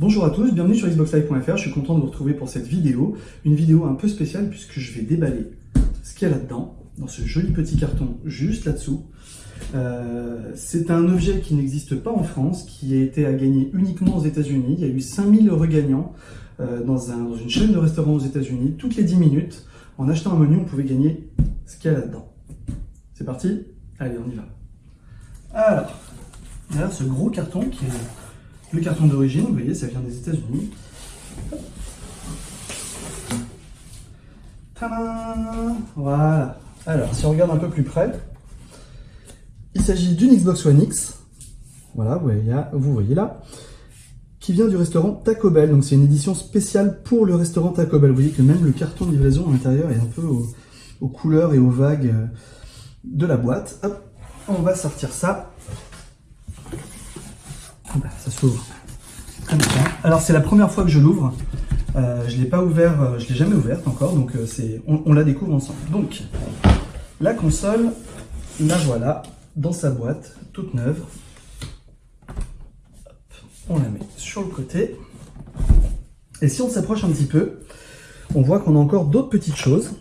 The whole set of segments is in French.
Bonjour à tous, bienvenue sur xboxlive.fr, je suis content de vous retrouver pour cette vidéo, une vidéo un peu spéciale puisque je vais déballer ce qu'il y a là-dedans, dans ce joli petit carton juste là-dessous. Euh, c'est un objet qui n'existe pas en France, qui a été à gagner uniquement aux États-Unis. Il y a eu 5000 regagnants euh, dans, dans une chaîne de restaurants aux États-Unis. Toutes les 10 minutes, en achetant un menu, on pouvait gagner ce qu'il y a là-dedans. C'est parti? Allez, on y va. Alors, derrière ce gros carton qui est le carton d'origine, vous voyez, ça vient des États-Unis. Voilà. Alors, si on regarde un peu plus près, il s'agit d'une Xbox One X. Voilà, vous voyez, là. Qui vient du restaurant Taco Bell. Donc, c'est une édition spéciale pour le restaurant Taco Bell. Vous voyez que même le carton de livraison à l'intérieur est un peu aux, couleurs et aux vagues euh, de la boîte. Hop, on va sortir ça. Ça s'ouvre Alors, c'est la première fois que je l'ouvre. Euh, je ne l'ai pas ouvert, euh, je l'ai jamais ouverte encore, donc c'est, on, la découvre ensemble. Donc, la console, la voilà, dans sa boîte, toute neuve. on la met sur le côté. Et si on s'approche un petit peu, on voit qu'on a encore d'autres petites choses.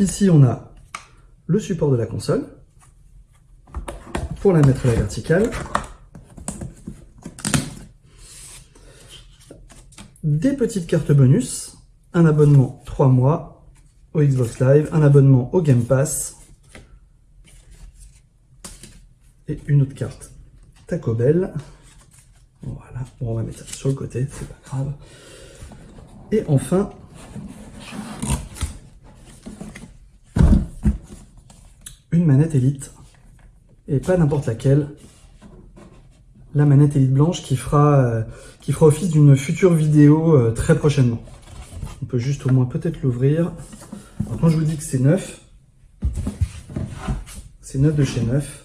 Ici, on a le support de la console pour la mettre à la verticale. Des petites cartes bonus, un abonnement 3 mois au Xbox Live, un abonnement au Game Pass, et une autre carte Taco Bell. Voilà, on va mettre ça sur le côté, c'est pas grave. Et enfin, une manette Elite, et pas n'importe laquelle, la manette Elite blanche qui fera, euh, office d'une future vidéo euh, très prochainement. On peut juste au moins peut-être l'ouvrir. Quand je vous dis que c'est neuf, c'est neuf de chez neuf.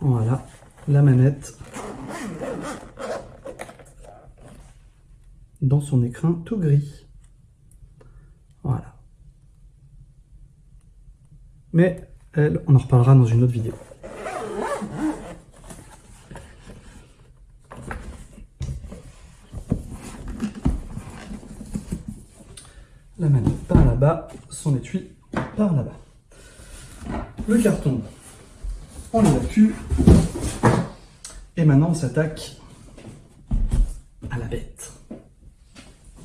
Voilà, la manette dans son écrin tout gris. Voilà. Mais elle, on en reparlera dans une autre vidéo. La manette par là-bas, son étui par là-bas. Le carton on l'évacue. Et maintenant, on s'attaque à la bête.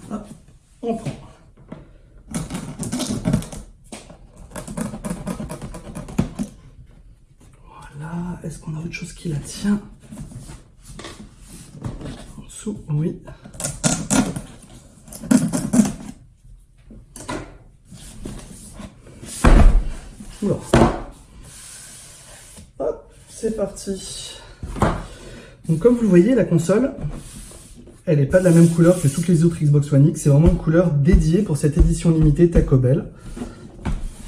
Hop, on prend. Voilà, est-ce qu'on a autre chose qui la tient En dessous, oui. Oula c'est parti. Donc comme vous le voyez, la console, elle n'est pas de la même couleur que toutes les autres Xbox One X. C'est vraiment une couleur dédiée pour cette édition limitée Taco Bell.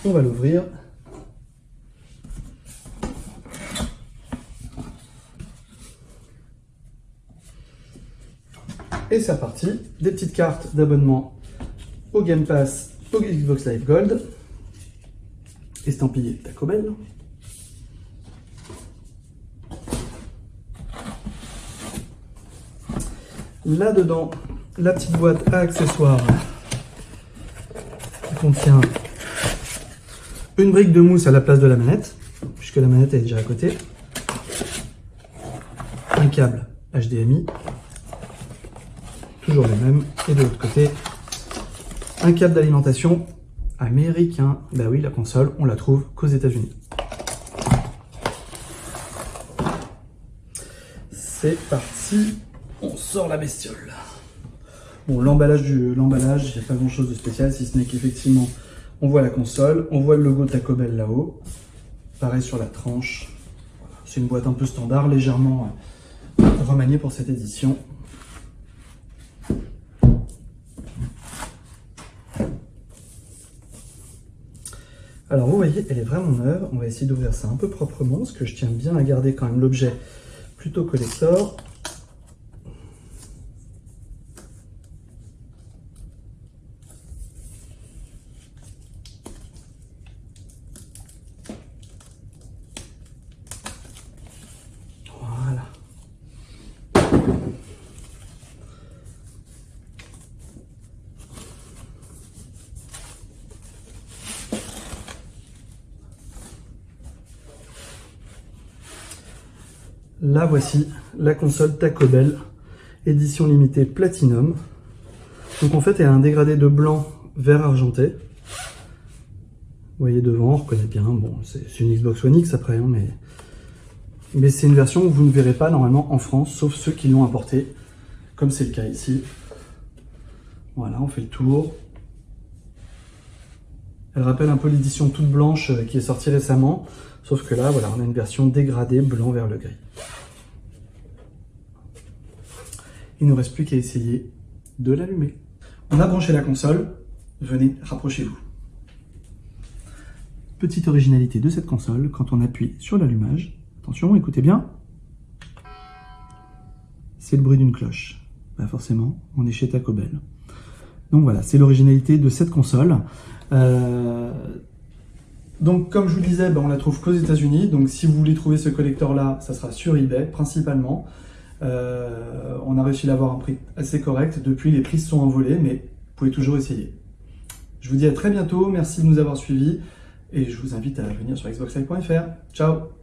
On va l'ouvrir. Et c'est reparti. Des petites cartes d'abonnement au Game Pass, au Xbox Live Gold. Estampillé Taco Bell. Là-dedans, la petite boîte à accessoires qui contient une brique de mousse à la place de la manette, puisque la manette est déjà à côté, un câble HDMI, toujours le même, et de l'autre côté, un câble d'alimentation américain. Bah oui, la console, on la trouve qu'aux États-Unis. C'est parti on sort la bestiole. Bon, l'emballage, il n'y a pas grand chose de spécial, si ce n'est qu'effectivement, on voit la console, on voit le logo Taco Bell là-haut. Pareil sur la tranche. C'est une boîte un peu standard, légèrement euh, remaniée pour cette édition. Alors vous voyez, elle est vraiment neuve. On va essayer d'ouvrir ça un peu proprement, parce que je tiens bien à garder quand même l'objet plutôt collector. La voici, la console Taco Bell, édition limitée Platinum. Donc en fait, elle a un dégradé de blanc vert argenté. Vous voyez devant, on reconnaît bien. Bon, c'est une Xbox One X après, hein, mais, mais c'est une version que vous ne verrez pas normalement en France, sauf ceux qui l'ont importé, comme c'est le cas ici. Voilà, on fait le tour. Elle rappelle un peu l'édition toute blanche euh, qui est sortie récemment, sauf que là, voilà, on a une version dégradée blanc vers le gris. Il ne nous reste plus qu'à essayer de l'allumer. On a branché la console, venez, rapprochez-vous. Petite originalité de cette console, quand on appuie sur l'allumage, attention, écoutez bien, c'est le bruit d'une cloche. Bah forcément, on est chez Taco Bell. Donc voilà, c'est l'originalité de cette console. Euh, donc comme je vous disais, bah, on la trouve qu'aux États-Unis. Donc si vous voulez trouver ce collector-là, ça sera sur eBay principalement. Euh, on a réussi à l'avoir un prix assez correct. Depuis, les prix se sont envolés, mais vous pouvez toujours essayer. Je vous dis à très bientôt. Merci de nous avoir suivis et je vous invite à venir sur xboxlive.fr. Ciao